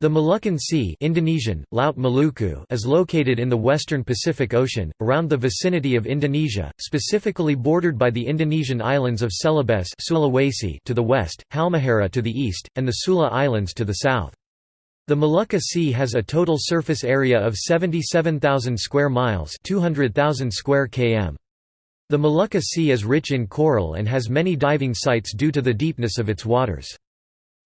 The Moluccan Sea Indonesian, Laut Maluku is located in the western Pacific Ocean, around the vicinity of Indonesia, specifically bordered by the Indonesian islands of Celebes Sulawesi to the west, Halmahera to the east, and the Sula Islands to the south. The Molucca Sea has a total surface area of 77,000 square miles 200,000 square km. The Molucca Sea is rich in coral and has many diving sites due to the deepness of its waters.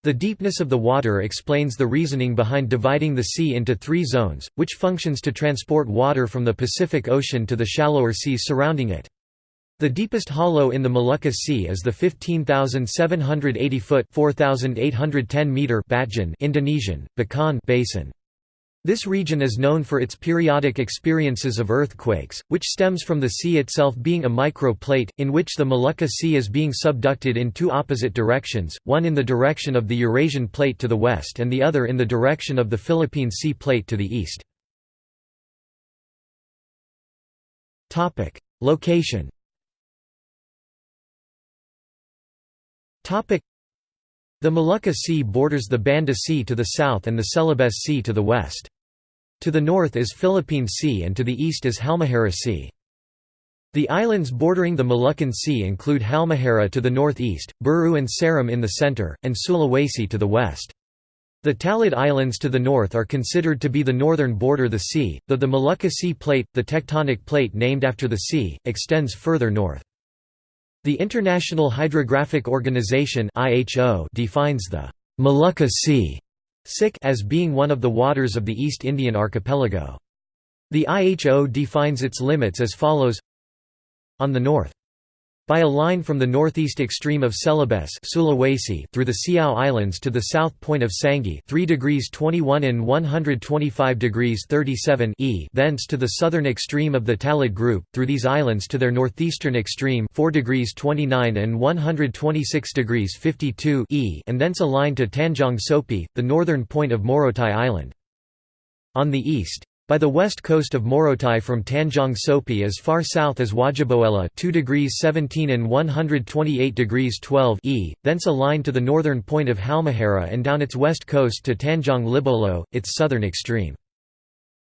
The deepness of the water explains the reasoning behind dividing the sea into three zones, which functions to transport water from the Pacific Ocean to the shallower seas surrounding it. The deepest hollow in the Molucca Sea is the 15,780-foot (4,810-meter) Batjan Indonesian, Bacan basin. This region is known for its periodic experiences of earthquakes, which stems from the sea itself being a microplate, in which the Molucca Sea is being subducted in two opposite directions, one in the direction of the Eurasian plate to the west and the other in the direction of the Philippine Sea plate to the east. Location the Molucca Sea borders the Banda Sea to the south and the Celebes Sea to the west. To the north is Philippine Sea and to the east is Halmahera Sea. The islands bordering the Moluccan Sea include Halmahera to the northeast, Buru and Seram in the center, and Sulawesi to the west. The Talaud Islands to the north are considered to be the northern border of the sea, though the Molucca Sea Plate, the tectonic plate named after the sea, extends further north. The International Hydrographic Organization defines the Molucca Sea as being one of the waters of the East Indian archipelago. The IHO defines its limits as follows On the north by a line from the northeast extreme of Celebes Sulawesi through the Siau Islands to the south point of Sangi 3 degrees 21 in 125 degrees 37 e thence to the southern extreme of the Talaud group, through these islands to their northeastern extreme 4 degrees 29 and 126 degrees 52 e and thence a line to Tanjong Sopi, the northern point of Morotai Island. On the east, by the west coast of Morotai from Tanjong Sopi as far south as Wajiboela 2 degrees 17 and 128 degrees 12 e, thence a line to the northern point of Halmahera and down its west coast to Tanjong Libobo, its southern extreme.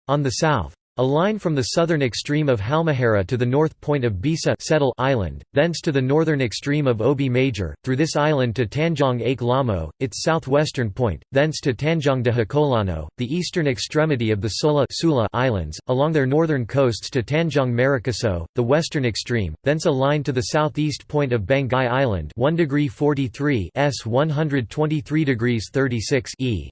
On the south, a line from the southern extreme of Halmahera to the north point of Bisa Settle Island, thence to the northern extreme of Obi Major, through this island to Tanjong Ake Lamo, its southwestern point, thence to Tanjong Dehekolano, the eastern extremity of the Sola Sula Islands, along their northern coasts to Tanjong Marikaso, the western extreme, thence a line to the southeast point of Banggai Island 1 degree 43 s 123 degrees 36 e.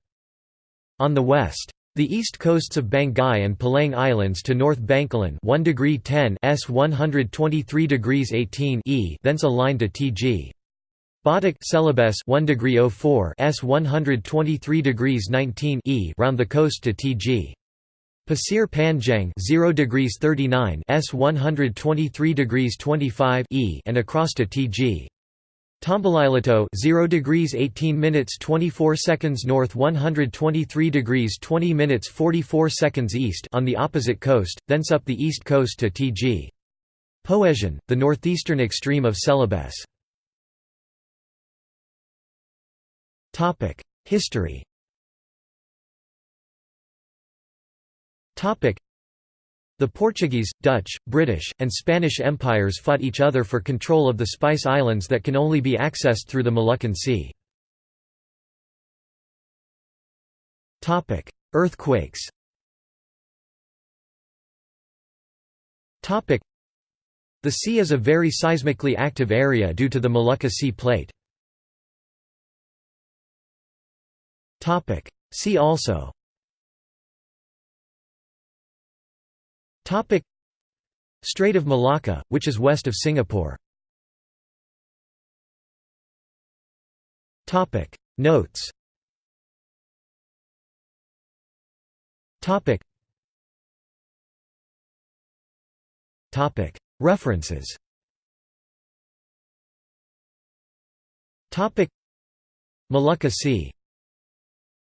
On the west, the east coasts of Banggai and Peleng Islands to North Bangkalan 1 degree 10 s 123 degrees 18 e thence a line to Tg. Batak Celebes 1 degree 04 s 123 degrees 19 e round the coast to Tg. Pasir Panjang 0 degrees 39 s 123 degrees 25 e and across to Tg. Tambalilito 0 degrees 18 minutes 24 seconds north 123 degrees 20 minutes 44 seconds east on the opposite coast, thence up the east coast to Tg. Poesian, the northeastern extreme of Celebes. History the Portuguese, Dutch, British, and Spanish empires fought each other for control of the Spice Islands that can only be accessed through the Moluccan Sea. Earthquakes The sea is a very seismically active area due to the Molucca Sea Plate. See also Strait of Malacca, which is west of Singapore. Topic. Notes. References. Topic. Molucca Sea